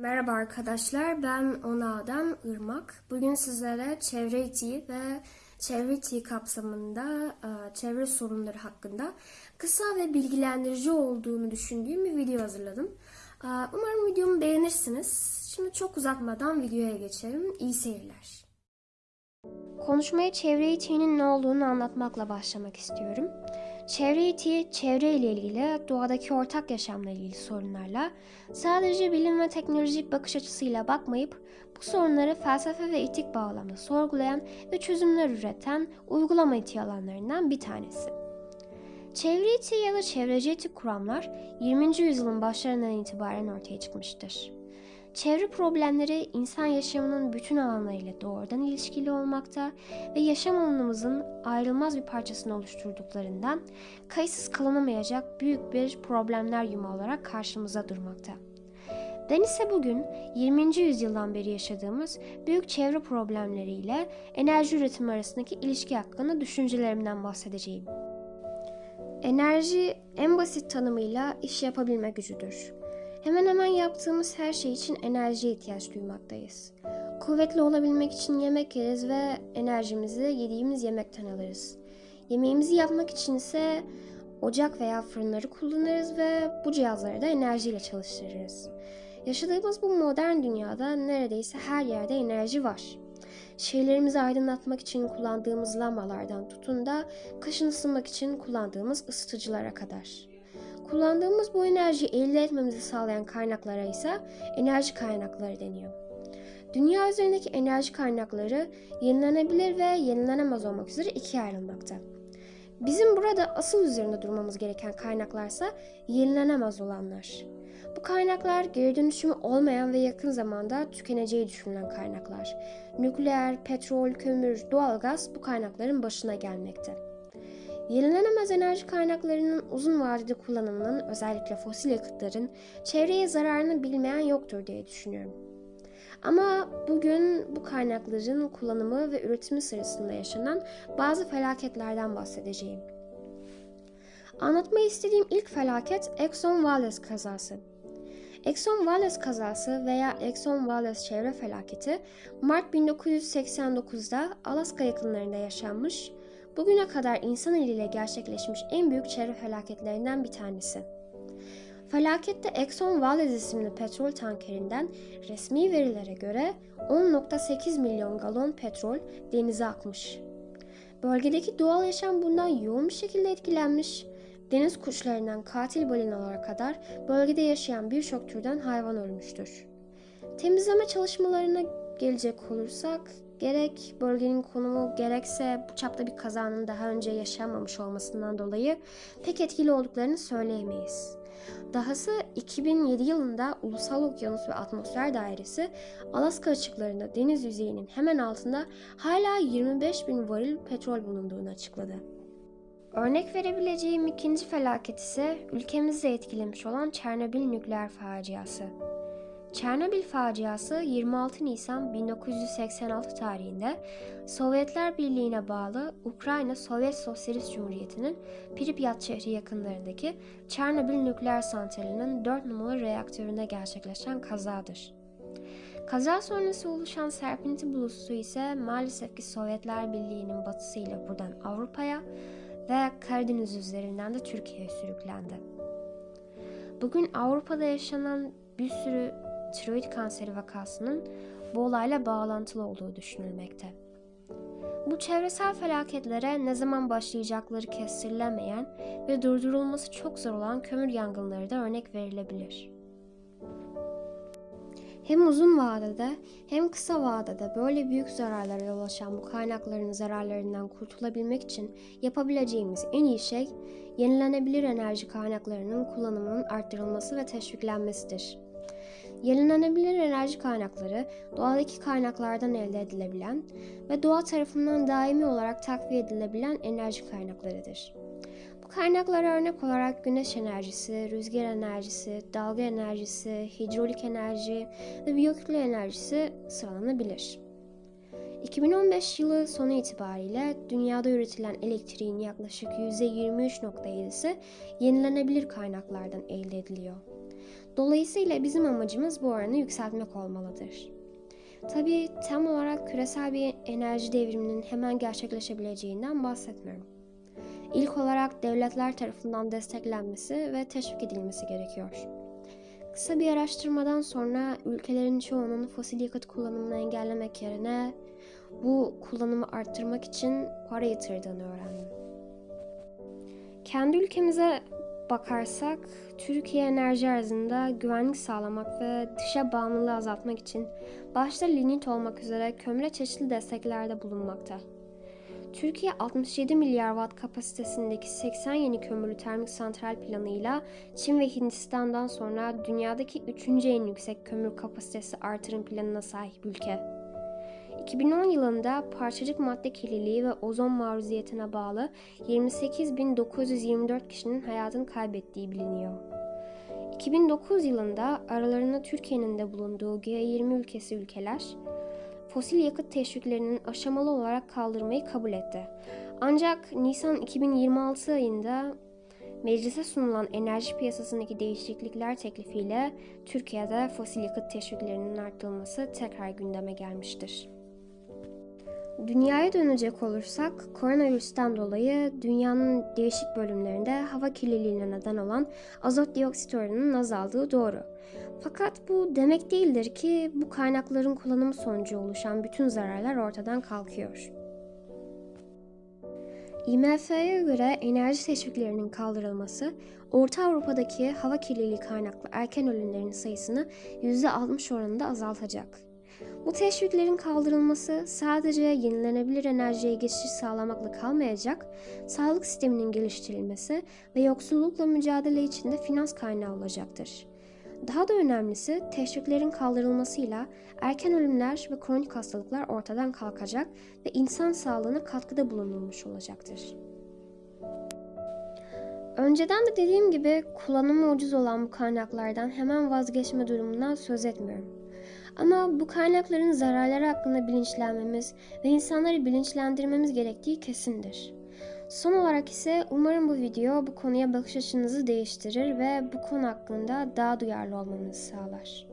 Merhaba arkadaşlar, ben Ona'dan Irmak. Bugün sizlere çevre etiği ve çevre etiği kapsamında e, çevre sorunları hakkında kısa ve bilgilendirici olduğunu düşündüğüm bir video hazırladım. E, Umarım videomu beğenirsiniz. Şimdi çok uzatmadan videoya geçelim. İyi seyirler. Konuşmaya çevre etiğinin ne olduğunu anlatmakla başlamak istiyorum. Çevre etiği, çevre ile ilgili, doğadaki ortak yaşamla ilgili sorunlarla sadece bilim ve teknolojik bakış açısıyla bakmayıp bu sorunları felsefe ve etik bağlamda sorgulayan ve çözümler üreten uygulama etiği alanlarından bir tanesi. Çevre etiği ya da çevreci etik kuramlar 20. yüzyılın başlarından itibaren ortaya çıkmıştır. Çevre problemleri insan yaşamının bütün alanlarıyla doğrudan ilişkili olmakta ve yaşam alanımızın ayrılmaz bir parçasını oluşturduklarından kayıtsız kalınamayacak büyük bir problemler yumağı olarak karşımıza durmakta. Ben ise bugün 20. yüzyıldan beri yaşadığımız büyük çevre problemleriyle enerji üretimi arasındaki ilişki hakkında düşüncelerimden bahsedeceğim. Enerji en basit tanımıyla iş yapabilme gücüdür. Hemen hemen yaptığımız her şey için enerjiye ihtiyaç duymaktayız. Kuvvetli olabilmek için yemek yeriz ve enerjimizi yediğimiz yemekten alırız. Yemeğimizi yapmak için ise ocak veya fırınları kullanırız ve bu cihazları da enerjiyle çalıştırırız. Yaşadığımız bu modern dünyada neredeyse her yerde enerji var. Şehirlerimizi aydınlatmak için kullandığımız lambalardan tutun da kışın ısınmak için kullandığımız ısıtıcılara kadar. Kullandığımız bu enerjiyi elde etmemizi sağlayan kaynaklara ise enerji kaynakları deniyor. Dünya üzerindeki enerji kaynakları yenilenebilir ve yenilenemez olmak üzere ikiye ayrılmakta. Bizim burada asıl üzerinde durmamız gereken kaynaklarsa yenilenemez olanlar. Bu kaynaklar geri dönüşümü olmayan ve yakın zamanda tükeneceği düşünülen kaynaklar. Nükleer, petrol, kömür, doğalgaz bu kaynakların başına gelmekte. Yenilenemez enerji kaynaklarının uzun vadede kullanımının özellikle fosil yakıtların çevreye zararını bilmeyen yoktur diye düşünüyorum. Ama bugün bu kaynakların kullanımı ve üretimi sırasında yaşanan bazı felaketlerden bahsedeceğim. Anlatmayı istediğim ilk felaket Exxon Valdez kazası. Exxon Valdez kazası veya Exxon Valdez çevre felaketi Mart 1989'da Alaska yakınlarında yaşanmış bugüne kadar insan eliyle gerçekleşmiş en büyük çevre felaketlerinden bir tanesi. Felakette Exxon Valdez isimli petrol tankerinden resmi verilere göre 10.8 milyon galon petrol denize akmış. Bölgedeki doğal yaşam bundan yoğun bir şekilde etkilenmiş. Deniz kuşlarından katil balinalara kadar bölgede yaşayan birçok türden hayvan ölmüştür. Temizleme çalışmalarına gelecek olursak Gerek bölgenin konumu gerekse bu çapta bir kazanın daha önce yaşanmamış olmasından dolayı pek etkili olduklarını söyleyemeyiz. Dahası 2007 yılında Ulusal Okyanus ve Atmosfer Dairesi Alaska açıklarında deniz yüzeyinin hemen altında hala 25 bin varil petrol bulunduğunu açıkladı. Örnek verebileceğim ikinci felaket ise ülkemizi etkilemiş olan Çernobil nükleer faciası. Çernobil faciası 26 Nisan 1986 tarihinde Sovyetler Birliği'ne bağlı Ukrayna Sovyet Sosyalist Cumhuriyeti'nin Pripyat şehri yakınlarındaki Çernobil nükleer santralinin 4 numaralı reaktöründe gerçekleşen kazadır. Kaza sonrası oluşan serpinti bulutu ise maalesef ki Sovyetler Birliği'nin batısıyla buradan Avrupa'ya ve Karadeniz üzerinden de Türkiye'ye sürüklendi. Bugün Avrupa'da yaşanan bir sürü tiroid kanseri vakasının bu olayla bağlantılı olduğu düşünülmekte. Bu çevresel felaketlere ne zaman başlayacakları kestirilemeyen ve durdurulması çok zor olan kömür yangınları da örnek verilebilir. Hem uzun vadede hem kısa vadede böyle büyük zararlara yol açan bu kaynakların zararlarından kurtulabilmek için yapabileceğimiz en iyi şey yenilenebilir enerji kaynaklarının kullanımının arttırılması ve teşviklenmesidir. Yenilenebilir enerji kaynakları doğadaki kaynaklardan elde edilebilen ve doğa tarafından daimi olarak takviye edilebilen enerji kaynaklarıdır. Bu kaynaklara örnek olarak güneş enerjisi, rüzgar enerjisi, dalga enerjisi, hidrolik enerji ve biyokütle enerjisi sıralanabilir. 2015 yılı sonu itibariyle dünyada üretilen elektriğin yaklaşık %23.7'si yenilenebilir kaynaklardan elde ediliyor. Dolayısıyla bizim amacımız bu oranı yükseltmek olmalıdır. Tabii tam olarak küresel bir enerji devriminin hemen gerçekleşebileceğinden bahsetmiyorum. İlk olarak devletler tarafından desteklenmesi ve teşvik edilmesi gerekiyor. Kısa bir araştırmadan sonra ülkelerin çoğunun fosil yakıt kullanımını engellemek yerine bu kullanımı arttırmak için para yatırdığını öğrendim. Kendi ülkemize bakarsak Türkiye enerji arzında güvenlik sağlamak ve dışa bağımlılığı azaltmak için başta lignit olmak üzere kömüre çeşitli desteklerde bulunmakta. Türkiye 67 milyar watt kapasitesindeki 80 yeni kömürlü termik santral planıyla Çin ve Hindistan'dan sonra dünyadaki 3. en yüksek kömür kapasitesi artırım planına sahip ülke. 2010 yılında parçacık madde kirliliği ve ozon maruziyetine bağlı 28.924 kişinin hayatını kaybettiği biliniyor. 2009 yılında aralarında Türkiye'nin de bulunduğu G20 ülkesi ülkeler fosil yakıt teşviklerinin aşamalı olarak kaldırmayı kabul etti. Ancak Nisan 2026 ayında meclise sunulan enerji piyasasındaki değişiklikler teklifiyle Türkiye'de fosil yakıt teşviklerinin arttırılması tekrar gündeme gelmiştir. Dünyaya dönecek olursak koronavirüsten dolayı dünyanın değişik bölümlerinde hava kirliliğine neden olan azot dioksit oranının azaldığı doğru. Fakat bu demek değildir ki bu kaynakların kullanımı sonucu oluşan bütün zararlar ortadan kalkıyor. IMF'ye göre enerji teşviklerinin kaldırılması, Orta Avrupa'daki hava kirliliği kaynaklı erken ölümlerin sayısını %60 oranında azaltacak. Bu teşviklerin kaldırılması sadece yenilenebilir enerjiye geçiş sağlamakla kalmayacak, sağlık sisteminin geliştirilmesi ve yoksullukla mücadele için de finans kaynağı olacaktır. Daha da önemlisi teşviklerin kaldırılmasıyla erken ölümler ve kronik hastalıklar ortadan kalkacak ve insan sağlığına katkıda bulunulmuş olacaktır. Önceden de dediğim gibi kullanımı ucuz olan bu kaynaklardan hemen vazgeçme durumundan söz etmiyorum. Ama bu kaynakların zararları hakkında bilinçlenmemiz ve insanları bilinçlendirmemiz gerektiği kesindir. Son olarak ise umarım bu video bu konuya bakış açınızı değiştirir ve bu konu hakkında daha duyarlı olmanızı sağlar.